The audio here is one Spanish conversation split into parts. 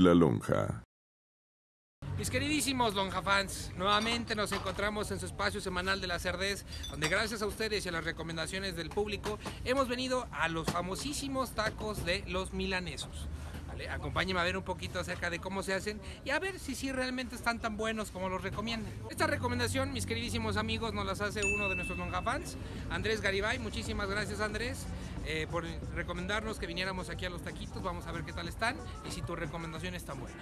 la lonja. Mis queridísimos Lonja fans, nuevamente nos encontramos en su espacio semanal de la Cerdez, donde gracias a ustedes y a las recomendaciones del público hemos venido a los famosísimos tacos de los milanesos. ¿Vale? Acompáñenme a ver un poquito acerca de cómo se hacen y a ver si sí realmente están tan buenos como los recomiendan. Esta recomendación, mis queridísimos amigos, nos las hace uno de nuestros Lonja fans, Andrés Garibay. Muchísimas gracias Andrés eh, por recomendarnos que viniéramos aquí a los taquitos. Vamos a ver qué tal están y si tu recomendación es tan buena.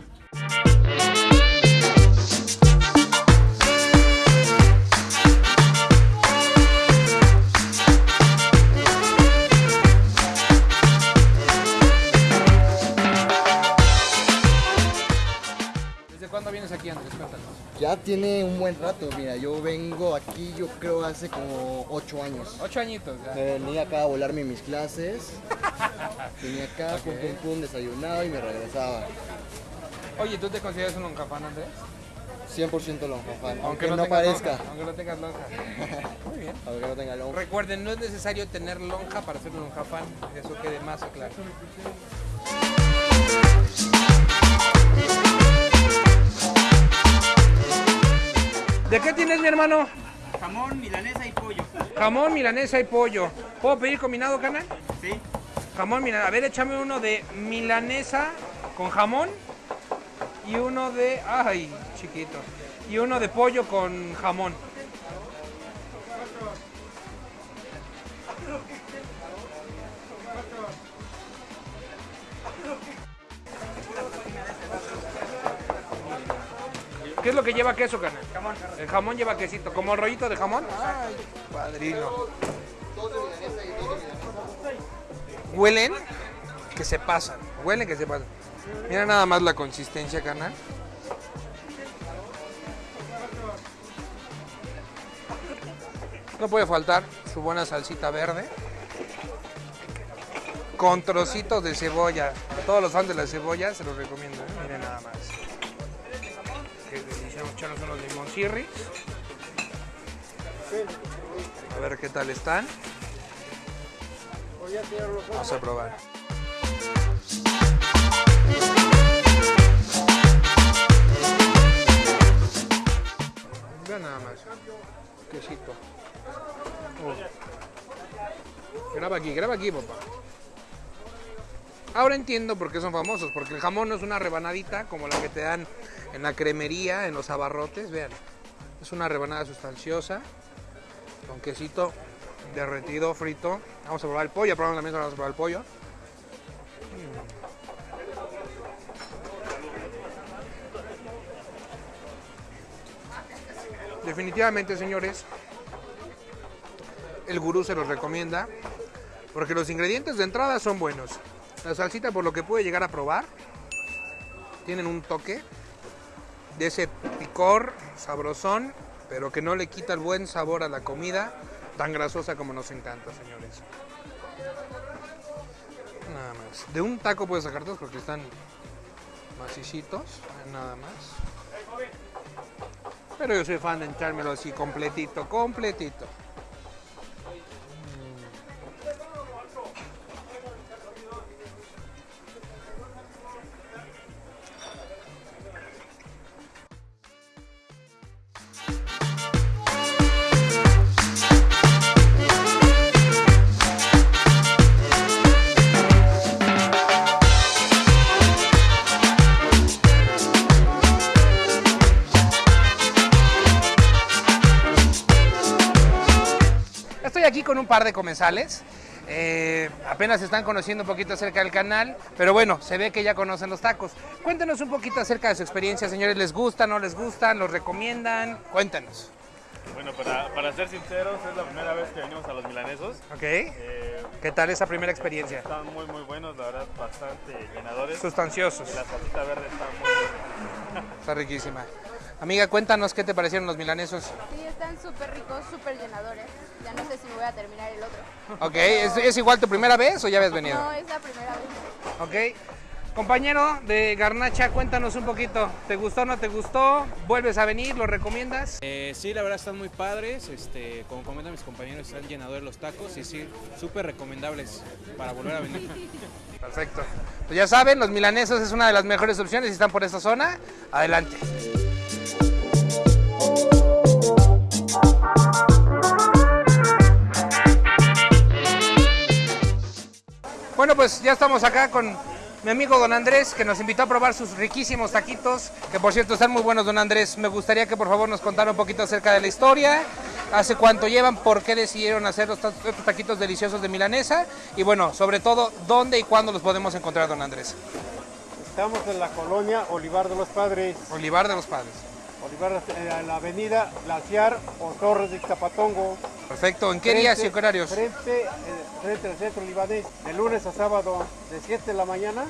Tiene un buen rato, mira, yo vengo aquí yo creo hace como 8 años. Ocho añitos ya. Me venía acá a volarme mis clases, venía acá, pum pum pum, desayunaba y me regresaba. Oye, ¿tú te consideras un loncafán, Andrés? 100% lonja fan, aunque, no, parezca, lonja, aunque no tengas lonja. Muy bien. aunque no tenga lonja. Recuerden, no es necesario tener lonja para ser un lonjafán, eso quede más claro. ¿De qué tienes, mi hermano? Jamón, milanesa y pollo. Jamón, milanesa y pollo. ¿Puedo pedir combinado, canal? Sí. Jamón, milanesa. A ver, échame uno de milanesa con jamón y uno de... Ay, chiquito. Y uno de pollo con jamón. ¿Qué es lo que lleva queso? Jamón. El jamón lleva quesito, como rollito de jamón. Ay, padrino. Huelen que se pasan, huelen que se pasan. Mira nada más la consistencia, canal. No puede faltar su buena salsita verde. Con trocitos de cebolla. A todos los fans de la cebolla se los recomiendo. ¿eh? Miren nada más. Vamos a echarnos unos limoncirris. A ver qué tal están. Vamos a probar. Vean nada más. Quesito. Uh. Graba aquí, graba aquí, papá. Ahora entiendo por qué son famosos, porque el jamón no es una rebanadita como la que te dan en la cremería, en los abarrotes, vean. Es una rebanada sustanciosa, con quesito derretido, frito. Vamos a probar el pollo, probamos mesa, vamos a probar el pollo. Mm. Definitivamente, señores, el gurú se los recomienda, porque los ingredientes de entrada son buenos. La salsita, por lo que puede llegar a probar, tienen un toque de ese picor sabrosón, pero que no le quita el buen sabor a la comida, tan grasosa como nos encanta, señores. Nada más. De un taco puedes sacar dos porque están macicitos, nada más. Pero yo soy fan de echármelo así completito, completito. Aquí con un par de comensales. Eh, apenas están conociendo un poquito acerca del canal, pero bueno, se ve que ya conocen los tacos. Cuéntenos un poquito acerca de su experiencia, señores. ¿Les gustan, no les gustan? ¿Los recomiendan? Cuéntanos. Bueno, para, para ser sinceros, es la primera vez que venimos a los milanesos. ¿Ok? Eh, ¿Qué tal esa primera experiencia? están muy, muy buenos, la verdad, bastante llenadores. Sustanciosos. Y la salsita verde está muy buena. Está riquísima. Amiga, cuéntanos qué te parecieron los milanesos. Sí, están súper ricos, súper llenadores. Ya no sé si me voy a terminar el otro. Ok, ¿es, es igual tu primera vez o ya habías venido? No, es la primera vez. Ok. Compañero de Garnacha, cuéntanos un poquito. ¿Te gustó o no te gustó? ¿Vuelves a venir? ¿Lo recomiendas? Eh, sí, la verdad están muy padres. Este, como comentan mis compañeros, están llenadores los tacos y sí, súper recomendables para volver a venir. Perfecto. Pues ya saben, los milanesos es una de las mejores opciones si están por esta zona. Adelante. Bueno, pues ya estamos acá con mi amigo don Andrés, que nos invitó a probar sus riquísimos taquitos, que por cierto están muy buenos, don Andrés. Me gustaría que por favor nos contara un poquito acerca de la historia, hace cuánto llevan, por qué decidieron hacer los estos taquitos deliciosos de milanesa y bueno, sobre todo, dónde y cuándo los podemos encontrar, don Andrés. Estamos en la colonia Olivar de los Padres, Olivar de los Padres. Olivar eh, la avenida Glaciar o Torres de Zapatongo. Perfecto, ¿en qué días y horarios? Frente, eh, frente al centro libanés, de lunes a sábado, de 7 de la mañana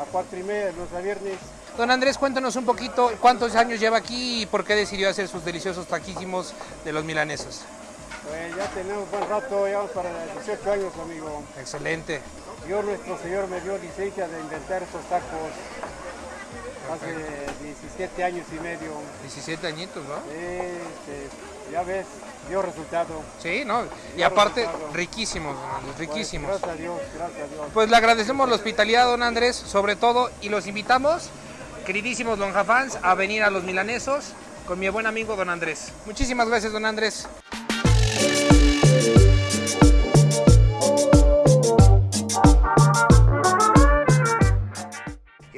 a 4 y media, de lunes a viernes. Don Andrés, cuéntanos un poquito cuántos años lleva aquí y por qué decidió hacer sus deliciosos taquísimos de los milanesos. Pues ya tenemos buen rato, ya vamos para 18 años, amigo. Excelente. Yo, nuestro señor, me dio licencia de inventar estos tacos hace 17 años y medio. 17 añitos, ¿no? Este, ya ves, dio resultado. Sí, ¿no? Y aparte, resultado. riquísimos, Pues, riquísimos. gracias a Dios, gracias a Dios. Pues le agradecemos la hospitalidad, don Andrés, sobre todo, y los invitamos, queridísimos Lonja fans, a venir a los milanesos con mi buen amigo don Andrés. Muchísimas gracias, don Andrés.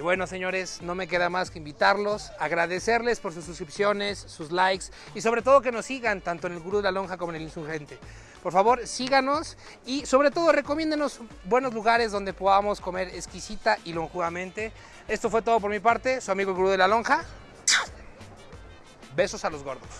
Bueno, señores, no me queda más que invitarlos, agradecerles por sus suscripciones, sus likes y sobre todo que nos sigan tanto en el Gurú de la Lonja como en el Insurgente. Por favor, síganos y sobre todo recomiéndenos buenos lugares donde podamos comer exquisita y lonjudamente. Esto fue todo por mi parte, su amigo el Gurú de la Lonja. Besos a los gordos.